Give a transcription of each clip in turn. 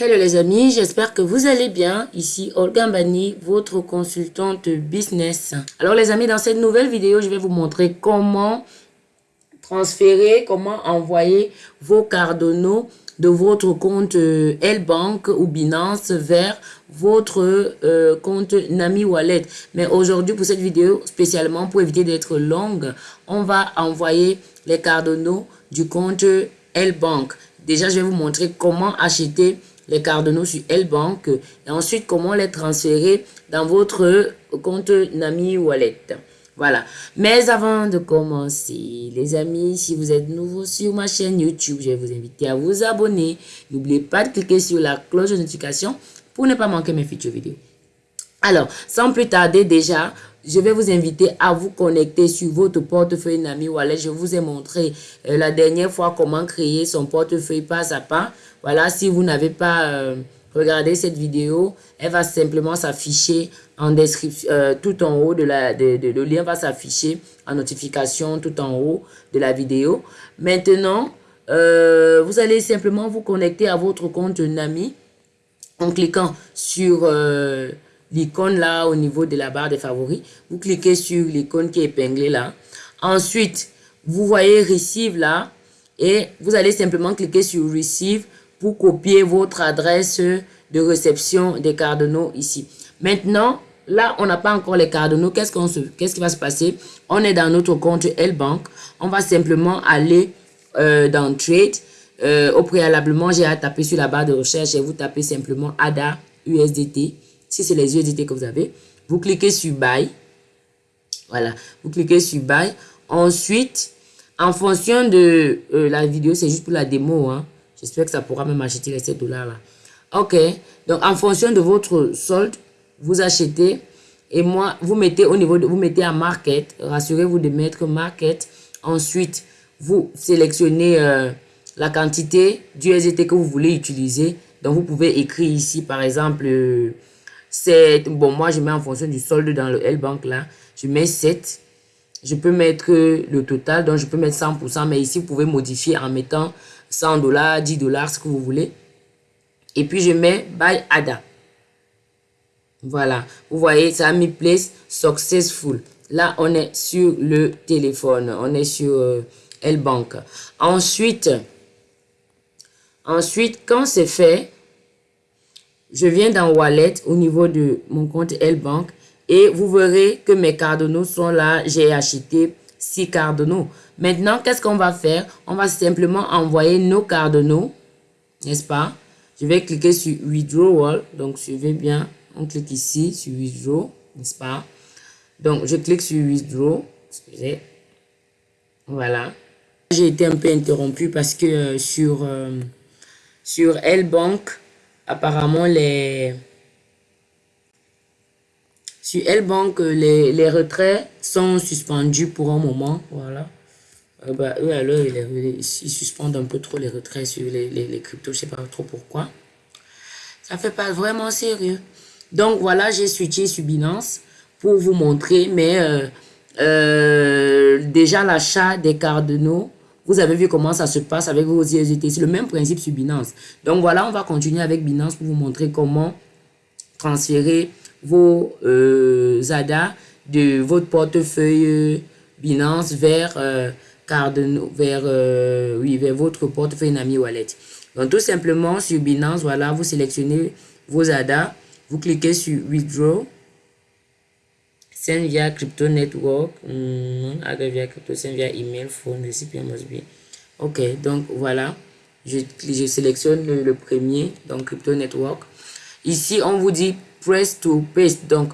Hello les amis, j'espère que vous allez bien. Ici Olga Mbani, votre consultante business. Alors les amis, dans cette nouvelle vidéo, je vais vous montrer comment transférer, comment envoyer vos cardinaux de votre compte euh, L-Bank ou Binance vers votre euh, compte Nami Wallet. Mais aujourd'hui, pour cette vidéo, spécialement pour éviter d'être longue, on va envoyer les cardinaux du compte L-Bank. Déjà, je vais vous montrer comment acheter les cardinaux sur L-Bank et ensuite comment les transférer dans votre compte Nami Wallet. Voilà. Mais avant de commencer, les amis, si vous êtes nouveau sur ma chaîne YouTube, je vais vous inviter à vous abonner. N'oubliez pas de cliquer sur la cloche de notification pour ne pas manquer mes futures vidéos. Alors, sans plus tarder déjà, je vais vous inviter à vous connecter sur votre portefeuille Nami Wallet. Je vous ai montré euh, la dernière fois comment créer son portefeuille pas à pas. Voilà, si vous n'avez pas euh, regardé cette vidéo, elle va simplement s'afficher en description, euh, tout en haut de la, de, le lien va s'afficher en notification tout en haut de la vidéo. Maintenant, vous allez simplement vous connecter à votre compte Nami en cliquant sur l'icône là au niveau de la barre des favoris. Vous cliquez sur l'icône qui est épinglée là. Ensuite, vous voyez Receive là et vous allez simplement cliquer sur Receive pour copier votre adresse de réception des cardinaux ici. Maintenant, là, on n'a pas encore les cardinaux. Qu'est-ce qu'est-ce qui va se passer? On est dans notre compte L-Bank. On va simplement aller euh, dans Trade. Euh, au préalablement, j'ai à taper sur la barre de recherche et vous tapez simplement ADA USDT si c'est les USDT que vous avez, vous cliquez sur Buy. Voilà, vous cliquez sur Buy. Ensuite, en fonction de euh, la vidéo, c'est juste pour la démo. Hein. J'espère que ça pourra même acheter les 7 dollars là. Ok, donc en fonction de votre solde, vous achetez et moi, vous mettez au niveau de, vous mettez à market, rassurez-vous de mettre market. Ensuite, vous sélectionnez euh, la quantité d'USDT que vous voulez utiliser. Donc, vous pouvez écrire ici, par exemple, euh, c'est bon moi je mets en fonction du solde dans le L-Bank là. Je mets 7 je peux mettre le total donc je peux mettre 100% mais ici vous pouvez modifier en mettant 100 dollars 10 dollars ce que vous voulez. Et puis je mets buy ADA. Voilà. Vous voyez ça a mis place successful. Là on est sur le téléphone. On est sur euh, L-Bank. Ensuite ensuite quand c'est fait je viens dans Wallet au niveau de mon compte L-Bank et vous verrez que mes cardinaux sont là. J'ai acheté 6 cardinaux. Maintenant, qu'est-ce qu'on va faire? On va simplement envoyer nos cardinaux, n'est-ce pas? Je vais cliquer sur Withdrawal. Donc, suivez bien. On clique ici sur Withdraw, n'est-ce pas? Donc, je clique sur Withdraw. Excusez. Voilà. J'ai été un peu interrompu parce que euh, sur, euh, sur L-Bank, apparemment les sur L-Bank, les, les, retraits sont suspendus pour un moment. Voilà. Euh, bah, eux, alors, ils, suspendent un peu trop les retraits sur les, les, les cryptos. Je sais pas trop pourquoi. Ça fait pas vraiment sérieux. Donc, voilà, j'ai switché sur Binance pour vous montrer. Mais euh, euh, déjà, l'achat des cardinaux vous avez vu comment ça se passe avec vos USDT. C'est le même principe sur Binance. Donc voilà, on va continuer avec Binance pour vous montrer comment transférer vos euh, ZADA de votre portefeuille Binance vers, euh, vers, euh, oui, vers votre portefeuille Nami Wallet. Donc tout simplement sur Binance, voilà, vous sélectionnez vos ZADA, vous cliquez sur Withdraw send via crypto network mm, via crypto send via email phone recipient must be ok donc voilà. Je, je sélectionne le, premier donc crypto network. Ici on vous dit press to paste. Donc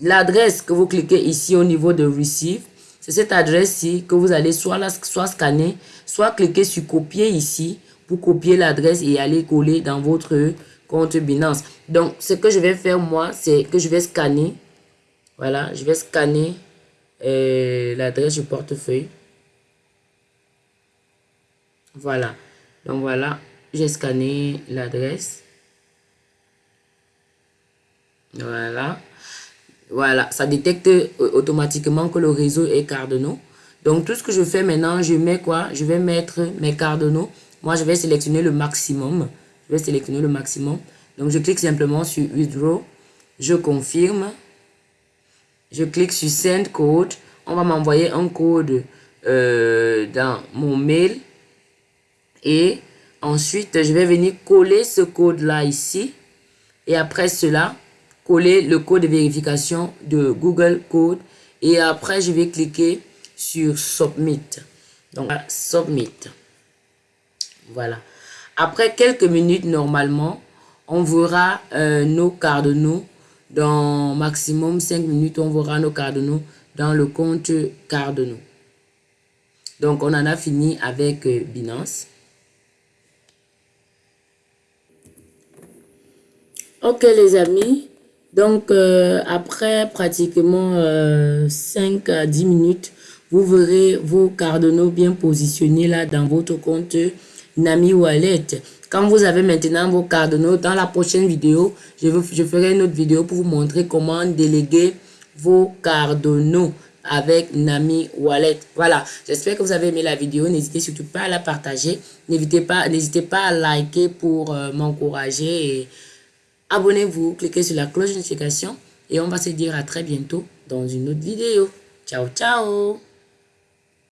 l'adresse que vous cliquez ici au niveau de receive c'est cette adresse-ci que vous allez soit, la, soit scanner, soit cliquer sur copier ici pour copier l'adresse et aller coller dans votre compte Binance. Donc, ce que je vais faire moi, c'est que je vais scanner voilà, je vais scanner euh, l'adresse du portefeuille. Voilà. Donc voilà, j'ai scanné l'adresse. Voilà. Voilà, ça détecte euh, automatiquement que le réseau est cardinaux. Donc tout ce que je fais maintenant, je mets quoi? Je vais mettre mes cardinaux. Moi, je vais sélectionner le maximum. Je vais sélectionner le maximum. Donc, je clique simplement sur Withdraw. Je confirme. Je clique sur Send Code. On va m'envoyer un code euh, dans mon mail. Et ensuite, je vais venir coller ce code-là ici. Et après cela, coller le code de vérification de Google Code. Et après, je vais cliquer sur Submit. Donc, Submit. Voilà. Après quelques minutes, normalement, on verra euh, nos cardinaux dans maximum 5 minutes. On verra nos cardinaux dans le compte cardinaux. Donc, on en a fini avec euh, Binance. Ok les amis, donc euh, après pratiquement 5 à 10 minutes, vous verrez vos cardinaux bien positionnés là dans votre compte Nami Wallet. Quand vous avez maintenant vos cardinaux, dans la prochaine vidéo, je, je ferai une autre vidéo pour vous montrer comment déléguer vos cardinaux avec Nami Wallet. Voilà, j'espère que vous avez aimé la vidéo. N'hésitez surtout pas à la partager. N'hésitez pas, pas à liker pour euh, m'encourager. Abonnez-vous, cliquez sur la cloche de notification et on va se dire à très bientôt dans une autre vidéo. Ciao, ciao